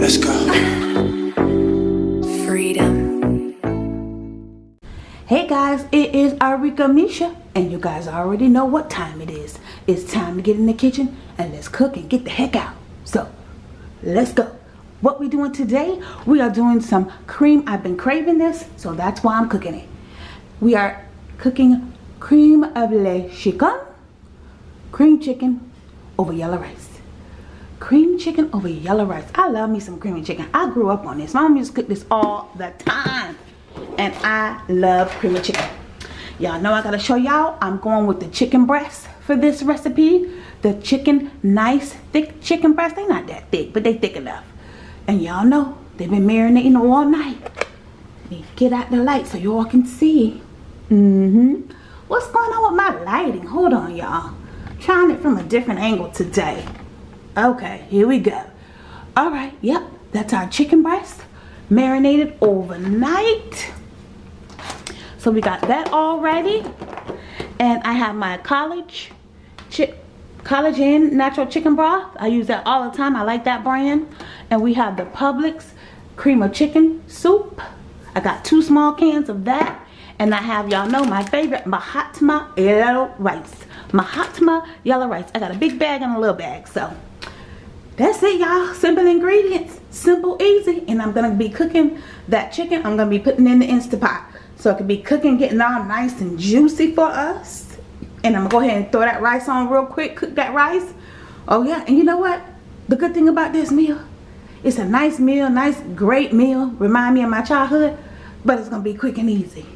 Let's go. Freedom. Hey guys, it is Arika Misha, and you guys already know what time it is. It's time to get in the kitchen and let's cook and get the heck out. So, let's go. What we doing today? We are doing some cream. I've been craving this, so that's why I'm cooking it. We are cooking cream of le chicken, cream chicken over yellow rice. Cream chicken over yellow rice. I love me some creamy chicken. I grew up on this. Mom used to cook this all the time. And I love creamy chicken. Y'all know I gotta show y'all. I'm going with the chicken breast for this recipe. The chicken, nice, thick chicken breast. They not that thick, but they thick enough. And y'all know, they've been marinating all night. Get out the light so y'all can see. Mm-hmm. What's going on with my lighting? Hold on, y'all. Trying it from a different angle today. Okay, here we go. All right, yep, that's our chicken breast marinated overnight. So we got that all ready. And I have my college chick College Inn natural chicken broth. I use that all the time. I like that brand. And we have the Publix cream of chicken soup. I got two small cans of that. And I have, y'all know, my favorite Mahatma yellow rice. Mahatma yellow rice. I got a big bag and a little bag. So. That's it y'all. Simple ingredients. Simple easy. And i'm gonna be cooking that chicken i'm gonna be putting in the instapot. So it can be cooking getting all nice and juicy for us. And i'm gonna go ahead and throw that rice on real quick cook that rice. Oh yeah. And you know what? The good thing about this meal it's a nice meal nice great meal. Remind me of my childhood but it's gonna be quick and easy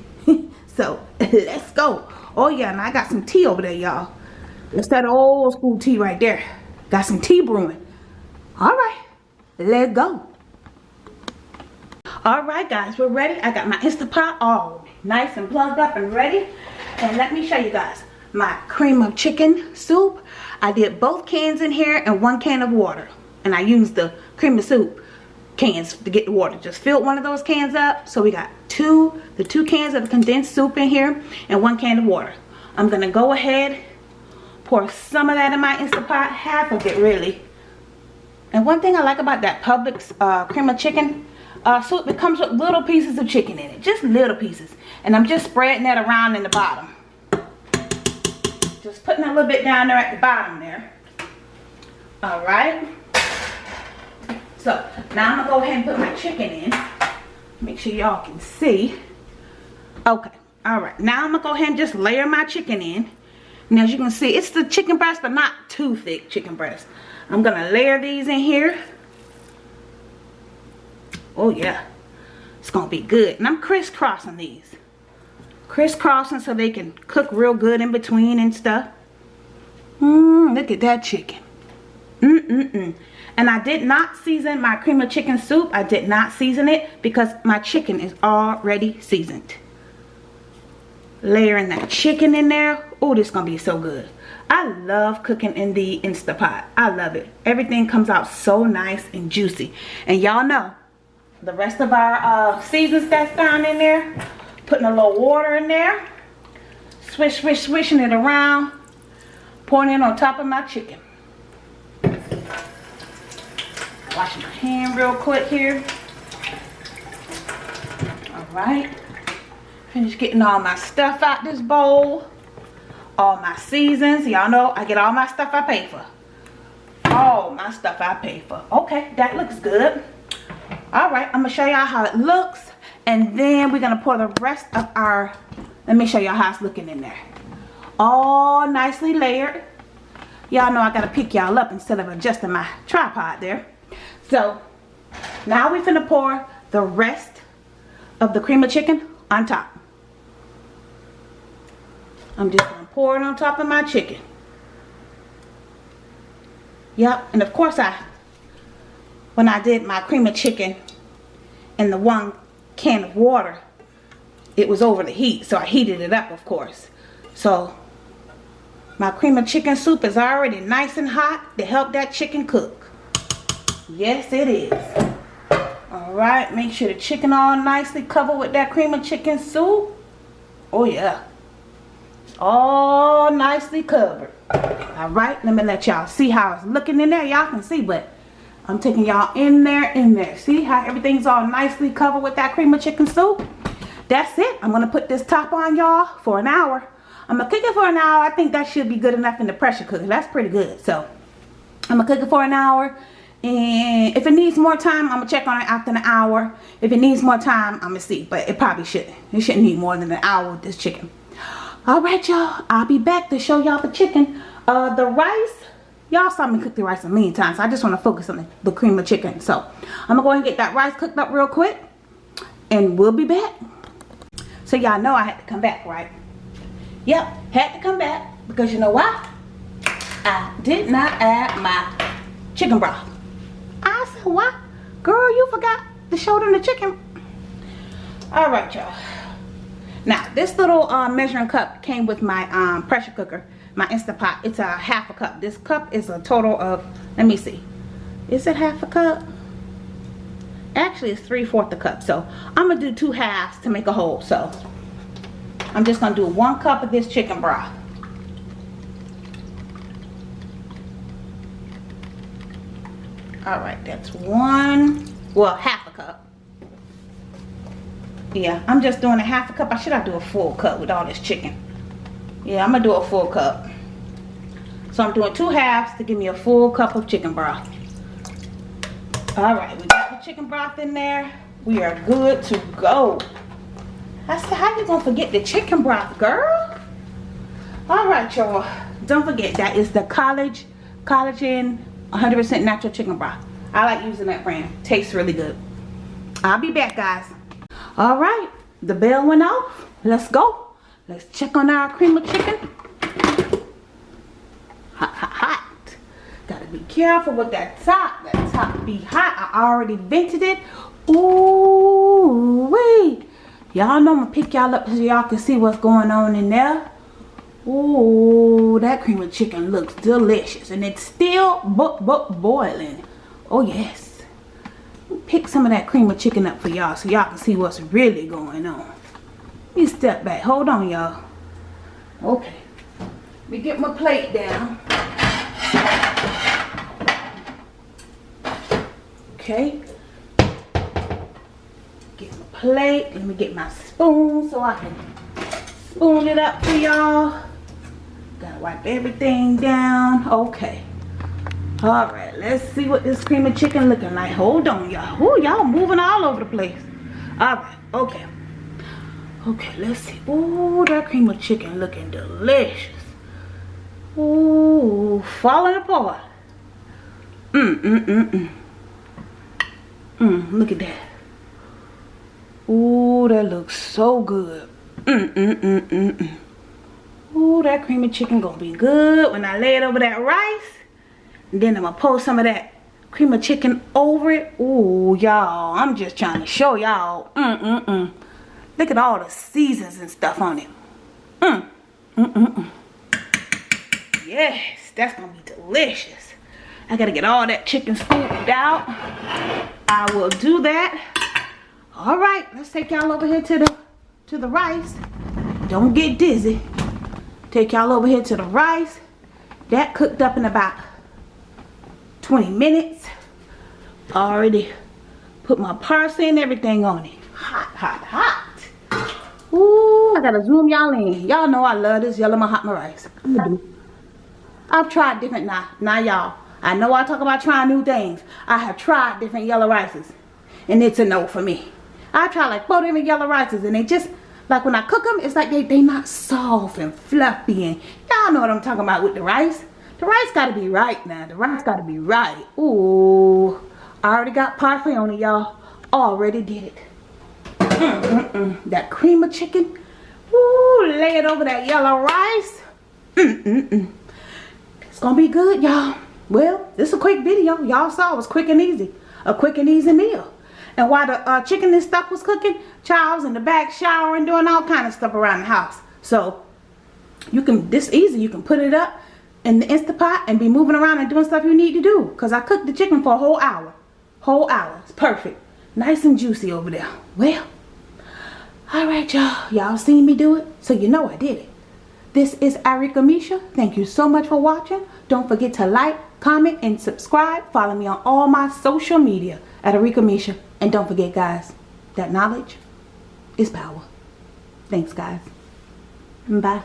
so let's go. Oh yeah and i got some tea over there y'all. It's that old school tea right there. Got some tea brewing. All right let's go. All right guys we're ready. I got my instapot all nice and plugged up and ready. And let me show you guys my cream of chicken soup. I did both cans in here and one can of water. And i used the cream of soup cans to get the water just filled one of those cans up so we got two the two cans of condensed soup in here and one can of water i'm gonna go ahead pour some of that in my instapot half of it really and one thing I like about that Publix uh, cream of chicken uh, soup, it comes with little pieces of chicken in it. Just little pieces. And I'm just spreading that around in the bottom. Just putting a little bit down there at the bottom there. Alright. So, now I'm to go ahead and put my chicken in. Make sure y'all can see. Okay. Alright. Now I'm to go ahead and just layer my chicken in. And as you can see, it's the chicken breast, but not too thick chicken breast. I'm to layer these in here. Oh yeah. It's to be good. And I'm crisscrossing these. Crisscrossing so they can cook real good in between and stuff. Mmm, look at that chicken. Mm-mm-mm. And I did not season my cream of chicken soup. I did not season it because my chicken is already seasoned. Layering that chicken in there. Oh, this is going to be so good. I love cooking in the Instapot. I love it. Everything comes out so nice and juicy. And y'all know, the rest of our uh, seasons that's down in there, putting a little water in there, swish, swish, swishing it around, pouring it on top of my chicken. Wash my hand real quick here. All right. Finish getting all my stuff out this bowl. All my seasons. Y'all know i get all my stuff i pay for. All my stuff i pay for. Okay that looks good. All right i'm gonna show y'all how it looks and then we're gonna pour the rest of our let me show y'all how it's looking in there. All nicely layered. Y'all know i gotta pick y'all up instead of adjusting my tripod there so now we're gonna pour the rest of the cream of chicken on top I'm just to pour it on top of my chicken. Yep, and of course I, when I did my cream of chicken in the one can of water, it was over the heat, so I heated it up, of course. So, my cream of chicken soup is already nice and hot to help that chicken cook. Yes, it is. Alright, make sure the chicken all nicely covered with that cream of chicken soup. Oh, yeah. all nicely covered. All right, let me let y'all see how it's looking in there. Y'all can see, but I'm taking y'all in there, in there. See how everything's all nicely covered with that cream of chicken soup? That's it. I'm going to put this top on y'all for an hour. I'm going to cook it for an hour. I think that should be good enough in the pressure cooker. That's pretty good. So, I'm going to cook it for an hour. And if it needs more time, I'm going to check on it after an hour. If it needs more time, I'm going to see. But it probably shouldn't. It shouldn't need more than an hour with this chicken. Alright, y'all. I'll be back to show y'all the chicken. Uh, the rice y'all saw me cook the rice a million times so i just want to focus on the, the cream of chicken so i'm gonna go and get that rice cooked up real quick and we'll be back so y'all know i had to come back right yep had to come back because you know why i did not add my chicken broth what girl you forgot to show them the chicken all right y'all now this little uh, measuring cup came with my um, pressure cooker my Instapot. It's a half a cup. This cup is a total of, let me see. Is it half a cup? Actually, it's three-fourths a cup. So, I'm going to do two halves to make a whole. So, I'm just going to do one cup of this chicken broth. Alright, that's one, well, half a cup. Yeah, I'm just doing a half a cup. I should I do a full cup with all this chicken. Yeah i'm gonna do a full cup. So i'm doing two halves to give me a full cup of chicken broth. All right we got the chicken broth in there. We are good to go. I said how you gonna forget the chicken broth girl? All right y'all. Don't forget that is the college collagen 100% natural chicken broth i like using that brand tastes really good i'll be back guys all right the bell went off let's go Let's check on our cream of chicken. Hot, hot, hot. Gotta be careful with that top. That top be hot. I already vented it. Ooh, wait. Y'all know I'm gonna pick y'all up so y'all can see what's going on in there. Ooh, that cream of chicken looks delicious. And it's still bo bo boiling. Oh, yes. Pick some of that cream of chicken up for y'all so y'all can see what's really going on. Let me step back. Hold on, y'all. Okay. Let me get my plate down. Okay. Get my plate. Let me get my spoon so I can spoon it up for y'all. Gotta wipe everything down. Okay. Alright, let's see what this cream of chicken looking like. Hold on, y'all. Ooh, y'all moving all over the place. Alright, okay. Okay, let's see. Ooh, that cream of chicken looking delicious. Ooh, falling apart. Mm, mm, mm, mm. Mmm, look at that. Ooh, that looks so good. Mmm, mmm, mmm, mmm, mmm. Ooh, that creamy chicken gonna be good when I lay it over that rice. Then I'm gonna pour some of that cream of chicken over it. Ooh, y'all, I'm just trying to show y'all. Mmm, mmm, mmm. Look at all the seasons and stuff on it. Mm. Mm -mm -mm. Yes, that's to be delicious. I got to get all that chicken scooped out. I will do that. All right, let's take y'all over here to the to the rice. Don't get dizzy. Take y'all over here to the rice. That cooked up in about 20 minutes. Already put my parsley and everything on it. Hot, hot, hot. Ooh, I gotta zoom y'all in. Y'all know I love this yellow Mahatma rice. I've tried different now. Now y'all. I know I talk about trying new things. I have tried different yellow rices. And it's a no for me. I try like four different yellow rices and they just like when I cook them, it's like they they not soft and fluffy and y'all know what I'm talking about with the rice. The rice gotta be right now. The rice gotta be right. Ooh. I already got parsley on it, y'all. Already did it. Mm, mm, mm. That cream of chicken. Ooh, lay it over that yellow rice. It's gonna be good, y'all. Well, this is a quick video. Y'all saw it was quick and easy. A quick and easy meal. And while the uh, chicken and stuff was cooking, Charles in the back showering, doing all kind of stuff around the house. So you can, this easy, you can put it up in the Instapot and be moving around and doing stuff you need to do. Because I cooked the chicken for a whole hour. Whole hour. It's perfect. Nice and juicy over there. Well, all right, y'all. Y'all seen me do it, so you know I did it. This is Arika Misha. Thank you so much for watching. Don't forget to like, comment, and subscribe. Follow me on all my social media at Arika Misha. And don't forget, guys, that knowledge is power. Thanks, guys. Bye.